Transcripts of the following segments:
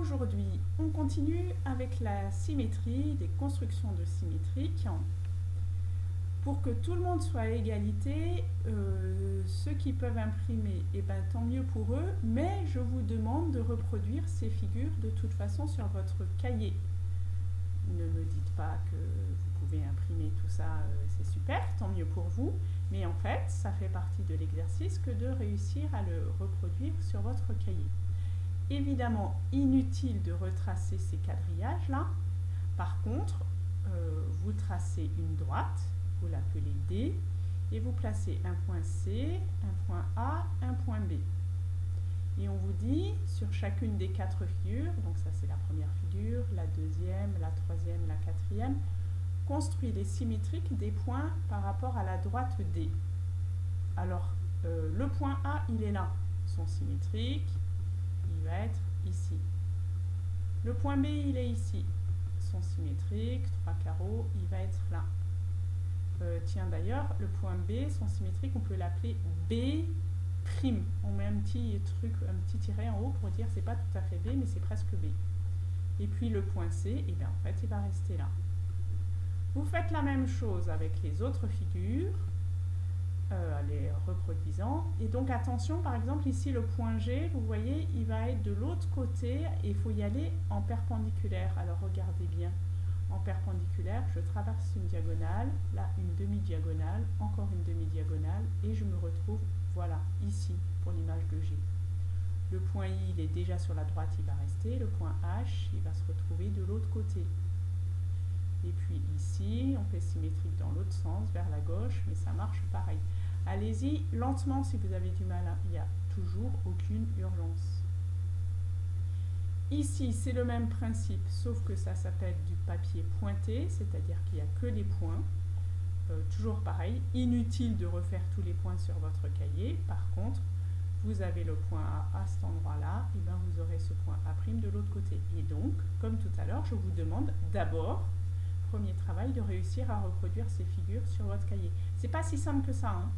Aujourd'hui, on continue avec la symétrie, des constructions de symétriques. Pour que tout le monde soit à égalité, euh, ceux qui peuvent imprimer, eh ben, tant mieux pour eux, mais je vous demande de reproduire ces figures de toute façon sur votre cahier. Ne me dites pas que vous pouvez imprimer tout ça, euh, c'est super, tant mieux pour vous, mais en fait, ça fait partie de l'exercice que de réussir à le reproduire sur votre cahier. Évidemment, inutile de retracer ces quadrillages-là. Par contre, euh, vous tracez une droite, vous l'appelez D, et vous placez un point C, un point A, un point B. Et on vous dit, sur chacune des quatre figures, donc ça c'est la première figure, la deuxième, la troisième, la quatrième, construit les symétriques des points par rapport à la droite D. Alors, euh, le point A, il est là, sont symétriques, il être ici. Le point B, il est ici. Sont symétriques, trois carreaux, il va être là. Euh, tiens, d'ailleurs, le point B, son symétrique, on peut l'appeler B'. On met un petit truc, un petit tiret en haut pour dire c'est pas tout à fait B, mais c'est presque B. Et puis le point C, et eh bien en fait, il va rester là. Vous faites la même chose avec les autres figures. Euh, les reproduisant. Et donc attention, par exemple ici le point G, vous voyez, il va être de l'autre côté et il faut y aller en perpendiculaire. Alors regardez bien, en perpendiculaire, je traverse une diagonale, là une demi-diagonale, encore une demi-diagonale et je me retrouve, voilà, ici pour l'image de G. Le point I, il est déjà sur la droite, il va rester. Le point H, il va se retrouver de l'autre côté. Et puis ici, on fait symétrique dans l'autre sens, vers la gauche, mais ça marche pareil. Allez-y lentement si vous avez du mal, hein. il n'y a toujours aucune urgence. Ici, c'est le même principe, sauf que ça s'appelle du papier pointé, c'est-à-dire qu'il n'y a que les points. Euh, toujours pareil, inutile de refaire tous les points sur votre cahier. Par contre, vous avez le point A à cet endroit-là, et bien vous aurez ce point A' de l'autre côté. Et donc, comme tout à l'heure, je vous demande d'abord, premier travail, de réussir à reproduire ces figures sur votre cahier. C'est pas si simple que ça, hein.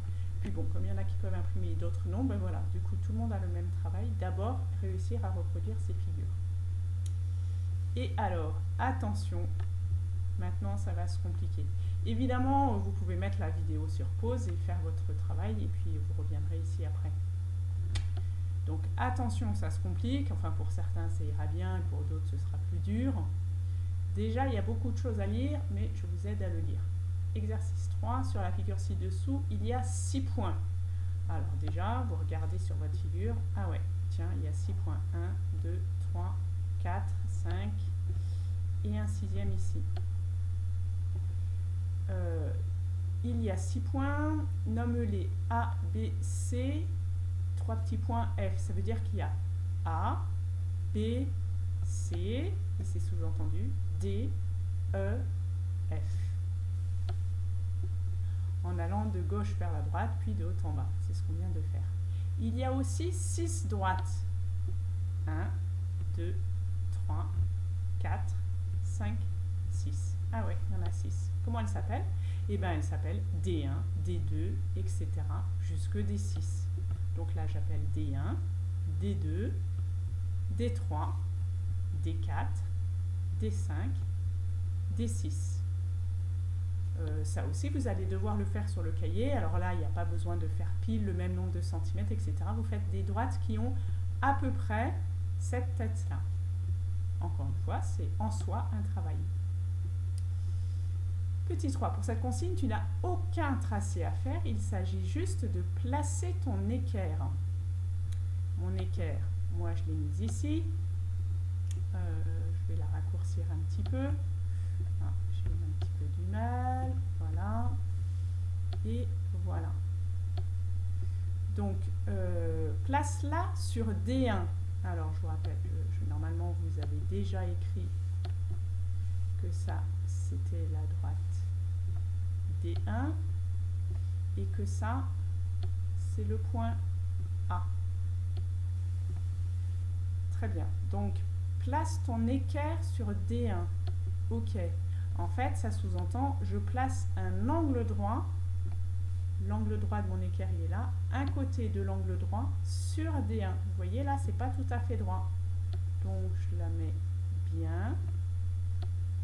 Puis bon, comme il y en a qui peuvent imprimer d'autres non, ben voilà, du coup tout le monde a le même travail. D'abord, réussir à reproduire ces figures. Et alors, attention, maintenant ça va se compliquer. Évidemment, vous pouvez mettre la vidéo sur pause et faire votre travail et puis vous reviendrez ici après. Donc attention, ça se complique, enfin pour certains ça ira bien, pour d'autres ce sera plus dur. Déjà, il y a beaucoup de choses à lire, mais je vous aide à le lire. Exercice 3, sur la figure ci-dessous, il y a 6 points. Alors déjà, vous regardez sur votre figure, ah ouais, tiens, il y a 6 points. 1, 2, 3, 4, 5 et un sixième ici. Euh, il y a 6 points, nomme-les A, B, C, 3 petits points F. Ça veut dire qu'il y a A, B, C, et c'est sous-entendu, D, E, F en allant de gauche vers la droite, puis de haut en bas. C'est ce qu'on vient de faire. Il y a aussi 6 droites. 1, 2, 3, 4, 5, 6. Ah ouais, il y en a 6. Comment elles s'appellent Eh bien, elles s'appellent D1, D2, etc. jusque D6. Donc là, j'appelle D1, D2, D3, D4, D5, D6. Euh, ça aussi, vous allez devoir le faire sur le cahier. Alors là, il n'y a pas besoin de faire pile le même nombre de centimètres, etc. Vous faites des droites qui ont à peu près cette tête-là. Encore une fois, c'est en soi un travail. Petit 3, pour cette consigne, tu n'as aucun tracé à faire. Il s'agit juste de placer ton équerre. Mon équerre, moi je l'ai mise ici. Euh, je vais la raccourcir un petit peu Voilà. Et voilà. Donc, euh, place-la sur D1. Alors, je vous rappelle, je, normalement, vous avez déjà écrit que ça, c'était la droite D1 et que ça, c'est le point A. Très bien. Donc, place ton équerre sur D1. OK. En fait, ça sous-entend, je place un angle droit, l'angle droit de mon équerre est là, un côté de l'angle droit sur D1. Vous voyez là, c'est pas tout à fait droit. Donc je la mets bien.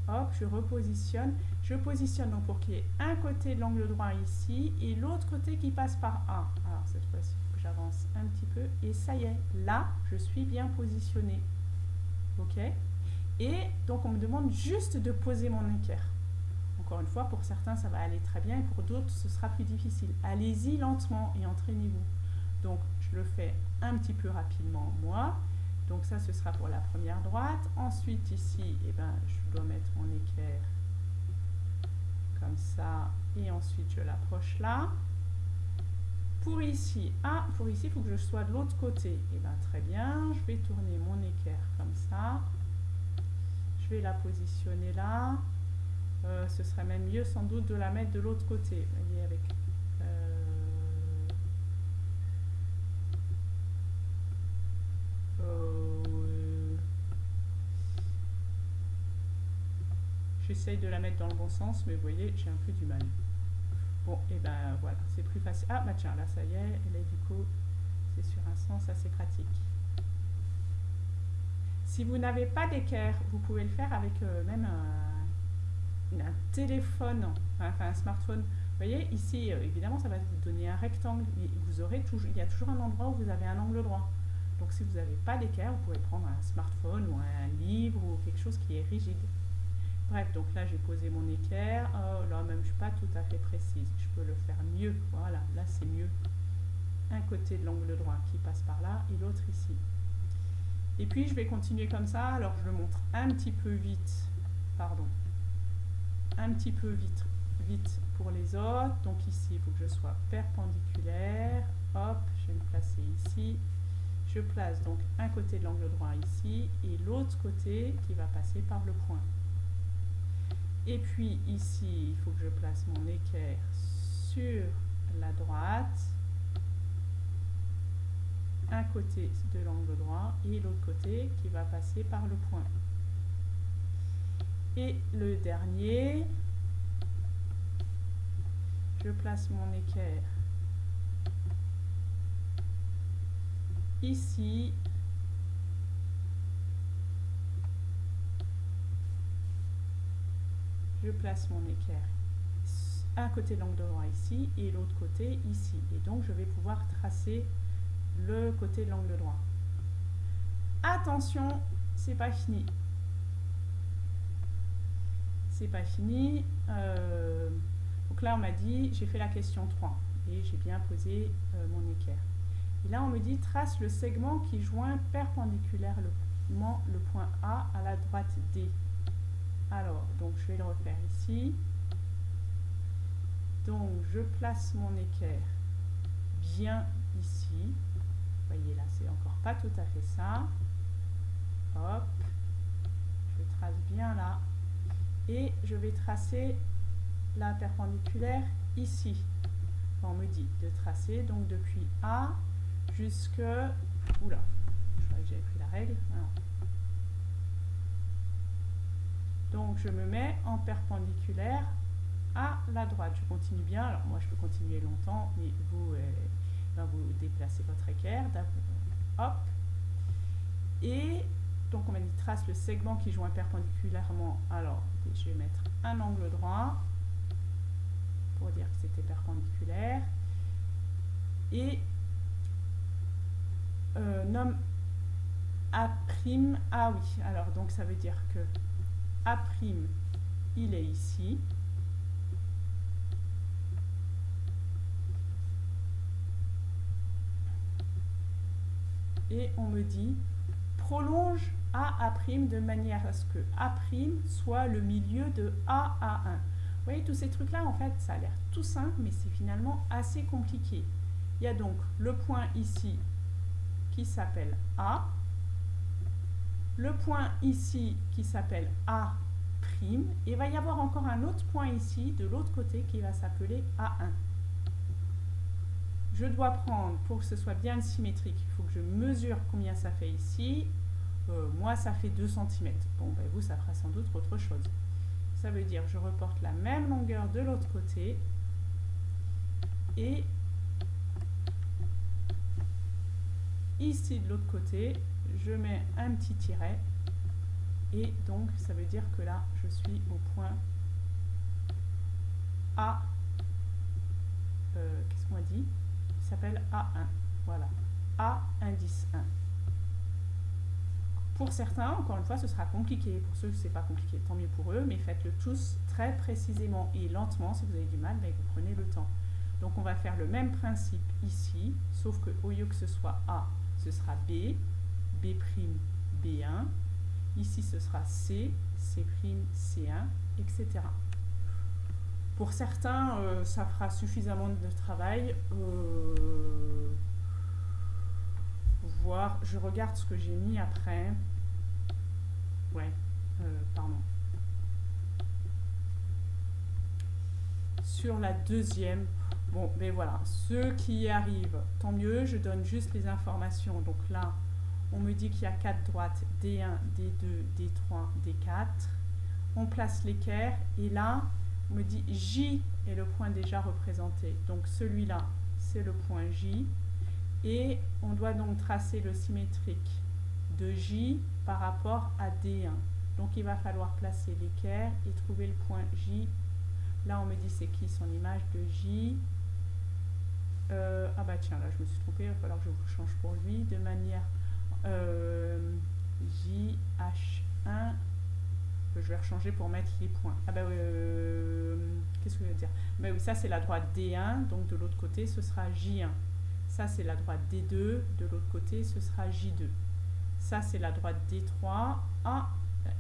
Hop, je repositionne. Je positionne donc pour qu'il y ait un côté de l'angle droit ici et l'autre côté qui passe par A. Alors cette fois-ci, j'avance un petit peu et ça y est, là, je suis bien positionnée. Ok? Et donc on me demande juste de poser mon équerre. Encore une fois, pour certains, ça va aller très bien et pour d'autres, ce sera plus difficile. Allez-y lentement et entraînez-vous. Donc, je le fais un petit peu rapidement, moi. Donc ça, ce sera pour la première droite. Ensuite, ici, eh ben, je dois mettre mon équerre comme ça. Et ensuite, je l'approche là. Pour ici, ah, pour ici, il faut que je sois de l'autre côté. Eh bien, très bien. Je vais tourner mon équerre comme ça. La positionner là. Euh, ce serait même mieux sans doute de la mettre de l'autre côté. Voyez, avec Euh, j'essaye de la mettre dans le bon sens, mais vous voyez, j'ai un peu du mal. Bon, et ben voilà, c'est plus facile. Ah, bah tiens, là, ça y est, elle est du coup, c'est sur un sens assez pratique. Si vous n'avez pas d'équerre, vous pouvez le faire avec euh, même un, téléphone, enfin un smartphone. Vous voyez, ici, euh, évidemment, ça va vous donner un rectangle, mais vous aurez toujours, il y a toujours un endroit où vous avez un angle droit. Donc si vous n'avez pas d'équerre, vous pouvez prendre un smartphone ou un livre ou quelque chose qui est rigide. Bref, donc là j'ai posé mon équerre. Oh là même je ne suis pas tout à fait précise. Je peux le faire mieux. Voilà, là c'est mieux. Un côté de l'angle droit qui passe par là et l'autre ici. Et puis je vais continuer comme ça. Alors je le montre un petit peu vite. Pardon. Un petit peu vite, vite pour les autres. Donc ici il faut que je sois perpendiculaire. Hop, je vais me placer ici. Je place donc un côté de l'angle droit ici et l'autre côté qui va passer par le point. Et puis ici, il faut que je place mon équerre sur la droite, côté de l'angle droit et l'autre côté qui va passer par le point. Et le dernier, je place mon équerre ici je place mon équerre un côté de l'angle droit ici et l'autre côté ici et donc je vais pouvoir tracer le côté de l'angle droit attention c'est pas fini c'est pas fini euh, donc là on m'a dit j'ai fait la question 3 et j'ai bien posé euh, mon équerre et là, on me dit trace le segment qui joint perpendiculairement le point A à la droite D. Alors, donc je vais le refaire ici. Donc, je place mon équerre bien ici. Voyez là, c'est encore pas tout à fait ça. Hop. Je trace bien là. Et je vais tracer la perpendiculaire ici. On me dit de tracer donc depuis A jusque... Oula, je crois que j'avais pris la règle. Donc je me mets en perpendiculaire à la droite. Je continue bien. Alors moi je peux continuer longtemps, mais vous, euh, vous déplacez votre équerre. Hop. Et donc on trace le segment qui joint perpendiculairement. Alors je vais mettre un angle droit pour dire que c'était perpendiculaire. Et euh, nomme A'. Ah oui, alors donc ça veut dire que A', il est ici. Et on me dit prolonge A de manière à ce que A' soit le milieu de A A1. Vous voyez, tous ces trucs-là, en fait, ça a l'air tout simple, mais c'est finalement assez compliqué. Il y a donc le point ici s'appelle A. Le point ici qui s'appelle A'. Et il va y avoir encore un autre point ici de l'autre côté qui va s'appeler A1. Je dois prendre, pour que ce soit bien symétrique, il faut que je mesure combien ça fait ici. Euh, moi, ça fait 2 cm. Bon, ben vous, ça fera sans doute autre chose. Ça veut dire je reporte la même longueur de l'autre côté. Et ici de l'autre côté, je mets un petit tiret et donc ça veut dire que là je suis au point A, euh, qu'est-ce qu'on a dit? S'appelle A1, voilà, A indice 1. Pour certains, encore une fois, ce sera compliqué. Pour ceux, ce n'est pas compliqué, tant mieux pour eux, mais faites-le tous très précisément et lentement. Si vous avez du mal, ben, vous prenez le temps. Donc on va faire le même principe ici, sauf que au lieu que ce soit A, ce sera B, B', B1. Ici, ce sera C, C', C1, etc. Pour certains, euh, ça fera suffisamment de travail. Euh, voir, je regarde ce que j'ai mis après. Ouais, euh, pardon. Sur la deuxième, bon, mais voilà, ceux qui y arrivent, tant mieux, je donne juste les informations. Donc là, on me dit qu'il y a quatre droites, D1, D2, D3, D4. On place l'équerre et là, me dit J est le point déjà représenté. Donc celui-là, c'est le point J. Et on doit donc tracer le symétrique de J par rapport à D1. Donc il va falloir placer l'équerre et trouver le point J. Là on me dit c'est qui son image de J? Euh, ah bah tiens, là je me suis trompée, il va falloir que je vous change pour lui. De manière euh, JH1, je vais rechanger pour mettre les points. Ah bah euh, qu'est-ce que je veux dire? Bah oui, ça c'est la droite D1, donc de l'autre côté ce sera J1. Ça, c'est la droite D2. De l'autre côté, ce sera J2. Ça, c'est la droite D3. Ah,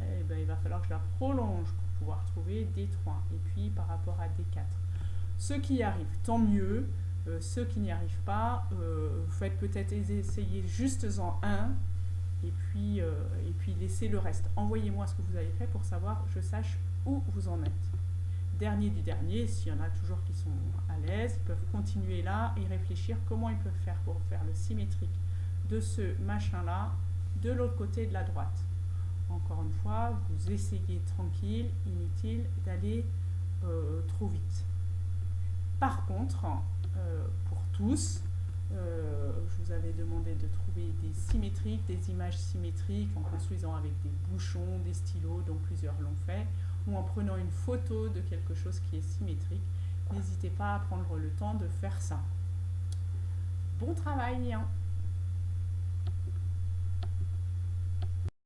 eh ben, il va falloir que je la prolonge pour pouvoir trouver D3. Et puis, par rapport à D4. Ceux qui y arrivent, tant mieux. Euh, ceux qui n'y arrivent pas, euh, vous faites peut-être essayer juste en un et puis, euh, et puis laissez le reste. Envoyez-moi ce que vous avez fait pour savoir, je sache où vous en êtes dernier du dernier, s'il y en a toujours qui sont à l'aise, ils peuvent continuer là et réfléchir comment ils peuvent faire pour faire le symétrique de ce machin-là de l'autre côté de la droite. Encore une fois, vous essayez tranquille, inutile d'aller euh, trop vite. Par contre, euh, pour tous, euh, je vous avais demandé de trouver des symétriques, des images symétriques en construisant avec des bouchons, des stylos, dont plusieurs l'ont fait ou en prenant une photo de quelque chose qui est symétrique. N'hésitez pas à prendre le temps de faire ça. Bon travail.